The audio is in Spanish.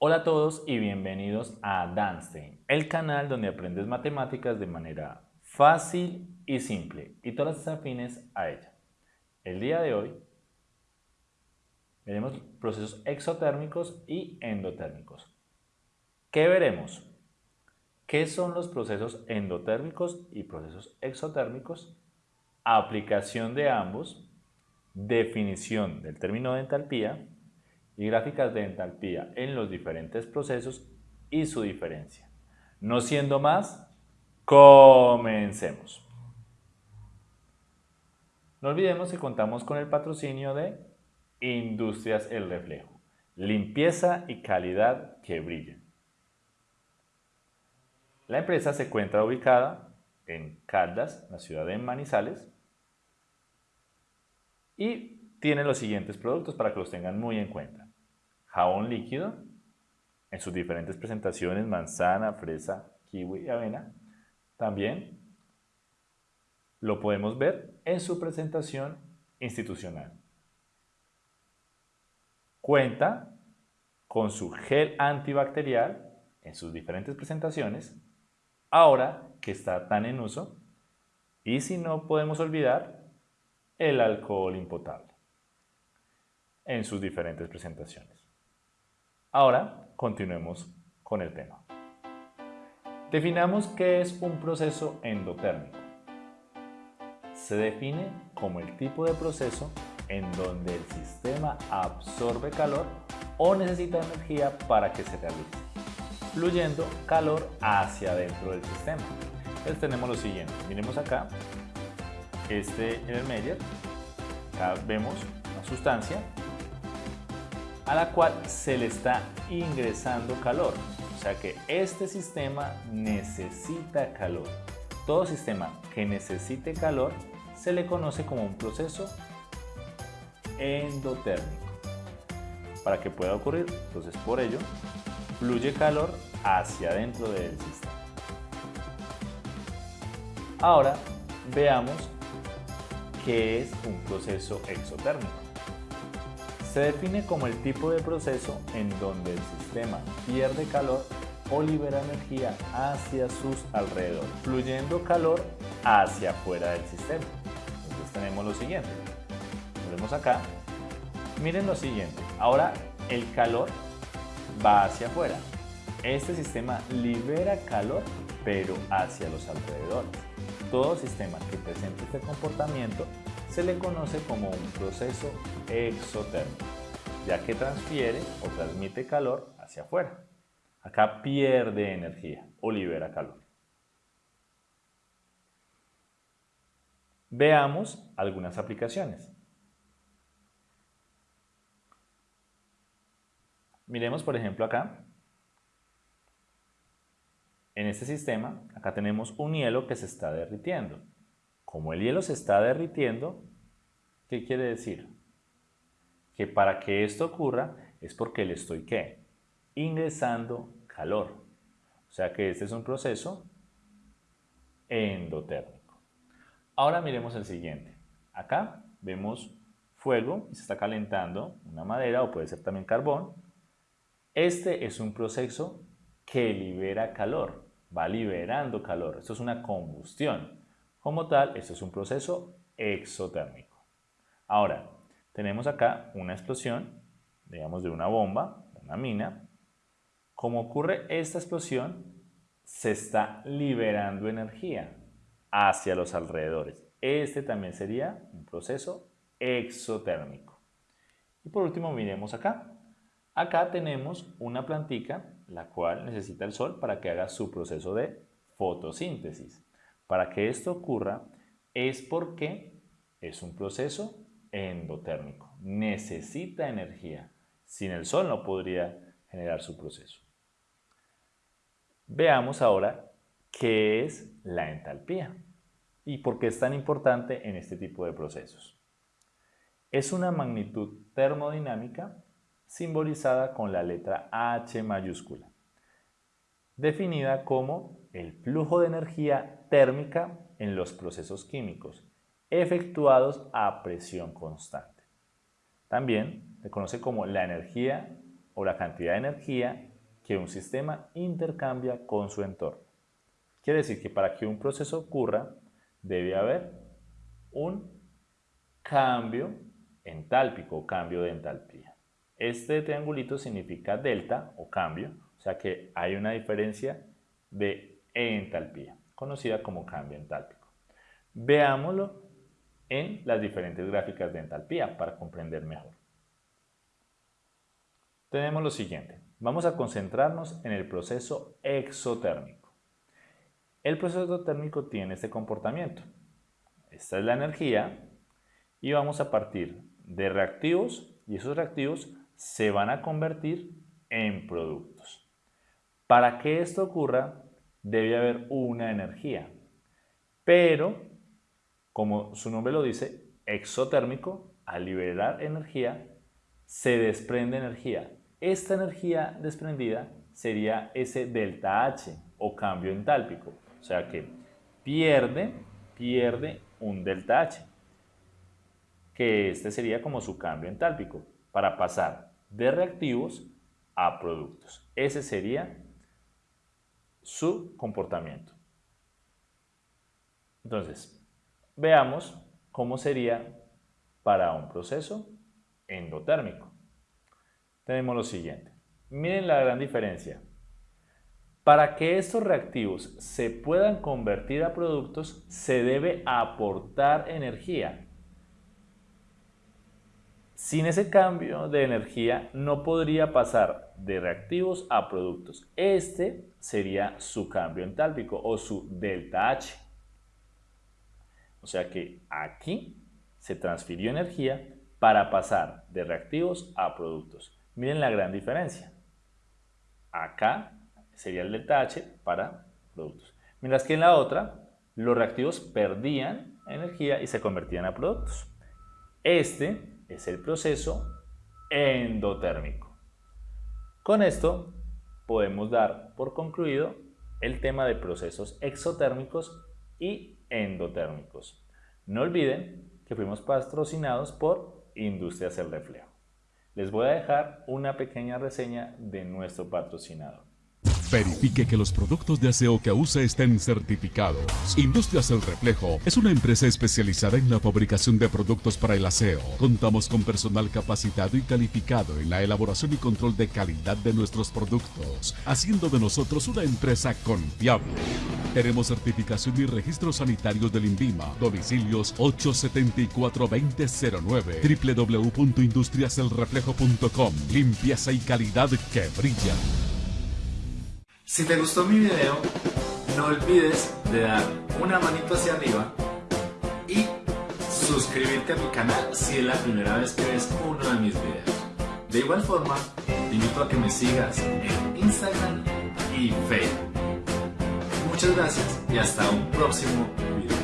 Hola a todos y bienvenidos a Danstein, el canal donde aprendes matemáticas de manera fácil y simple y todas las afines a ella. El día de hoy veremos procesos exotérmicos y endotérmicos. ¿Qué veremos? ¿Qué son los procesos endotérmicos y procesos exotérmicos? Aplicación de ambos, definición del término de entalpía y gráficas de entalpía en los diferentes procesos y su diferencia. No siendo más, comencemos. No olvidemos que contamos con el patrocinio de Industrias El Reflejo, limpieza y calidad que brillen. La empresa se encuentra ubicada en Caldas, la ciudad de Manizales, y tiene los siguientes productos para que los tengan muy en cuenta. Jabón líquido, en sus diferentes presentaciones, manzana, fresa, kiwi y avena. También lo podemos ver en su presentación institucional. Cuenta con su gel antibacterial en sus diferentes presentaciones ahora que está tan en uso y si no podemos olvidar el alcohol impotable en sus diferentes presentaciones. Ahora continuemos con el tema. Definamos qué es un proceso endotérmico. Se define como el tipo de proceso en donde el sistema absorbe calor o necesita energía para que se realice fluyendo calor hacia dentro del sistema. Entonces tenemos lo siguiente, miremos acá, este en el medio, acá vemos una sustancia a la cual se le está ingresando calor. O sea que este sistema necesita calor. Todo sistema que necesite calor se le conoce como un proceso endotérmico. Para que pueda ocurrir, entonces por ello, fluye calor hacia dentro del sistema. Ahora veamos qué es un proceso exotérmico. Se define como el tipo de proceso en donde el sistema pierde calor o libera energía hacia sus alrededores, fluyendo calor hacia afuera del sistema. Entonces tenemos lo siguiente. Vemos acá. Miren lo siguiente. Ahora el calor va hacia afuera. Este sistema libera calor, pero hacia los alrededores. Todo sistema que presente este comportamiento se le conoce como un proceso exotérmico, ya que transfiere o transmite calor hacia afuera. Acá pierde energía o libera calor. Veamos algunas aplicaciones. Miremos por ejemplo acá. En este sistema, acá tenemos un hielo que se está derritiendo. Como el hielo se está derritiendo, ¿qué quiere decir? Que para que esto ocurra es porque le estoy ¿qué? ingresando calor. O sea que este es un proceso endotérmico. Ahora miremos el siguiente. Acá vemos fuego y se está calentando una madera o puede ser también carbón este es un proceso que libera calor, va liberando calor. Esto es una combustión. Como tal, esto es un proceso exotérmico. Ahora, tenemos acá una explosión, digamos de una bomba, una mina. Como ocurre esta explosión, se está liberando energía hacia los alrededores. Este también sería un proceso exotérmico. Y por último, miremos acá. Acá tenemos una plantica la cual necesita el sol para que haga su proceso de fotosíntesis. Para que esto ocurra es porque es un proceso endotérmico. Necesita energía. Sin el sol no podría generar su proceso. Veamos ahora qué es la entalpía y por qué es tan importante en este tipo de procesos. Es una magnitud termodinámica simbolizada con la letra H mayúscula, definida como el flujo de energía térmica en los procesos químicos efectuados a presión constante. También se conoce como la energía o la cantidad de energía que un sistema intercambia con su entorno. Quiere decir que para que un proceso ocurra debe haber un cambio entálpico o cambio de entalpía. Este triangulito significa delta o cambio, o sea que hay una diferencia de entalpía, conocida como cambio entálpico. Veámoslo en las diferentes gráficas de entalpía para comprender mejor. Tenemos lo siguiente, vamos a concentrarnos en el proceso exotérmico. El proceso térmico tiene este comportamiento. Esta es la energía y vamos a partir de reactivos y esos reactivos se van a convertir en productos. Para que esto ocurra debe haber una energía, pero como su nombre lo dice, exotérmico, al liberar energía, se desprende energía. Esta energía desprendida sería ese delta H o cambio entálpico, o sea que pierde, pierde un delta H, que este sería como su cambio entálpico, para pasar de reactivos a productos. Ese sería su comportamiento. Entonces, Veamos cómo sería para un proceso endotérmico. Tenemos lo siguiente. Miren la gran diferencia. Para que estos reactivos se puedan convertir a productos, se debe aportar energía. Sin ese cambio de energía no podría pasar de reactivos a productos. Este sería su cambio entálpico o su delta H. O sea que aquí se transfirió energía para pasar de reactivos a productos. Miren la gran diferencia. Acá sería el delta H para productos. Mientras que en la otra, los reactivos perdían energía y se convertían a productos. Este es el proceso endotérmico. Con esto podemos dar por concluido el tema de procesos exotérmicos y endotérmicos. No olviden que fuimos patrocinados por Industrias El Reflejo. Les voy a dejar una pequeña reseña de nuestro patrocinador. Verifique que los productos de aseo que usa estén certificados. Industrias El Reflejo es una empresa especializada en la fabricación de productos para el aseo. Contamos con personal capacitado y calificado en la elaboración y control de calidad de nuestros productos, haciendo de nosotros una empresa confiable. Tenemos certificación y registros sanitarios del INVIMA. Domicilios 874-2009 www.industriaselreflejo.com Limpieza y calidad que brilla. Si te gustó mi video, no olvides de dar una manito hacia arriba y suscribirte a mi canal si es la primera vez que ves uno de mis videos. De igual forma, te invito a que me sigas en Instagram y Facebook. Muchas gracias y hasta un próximo video.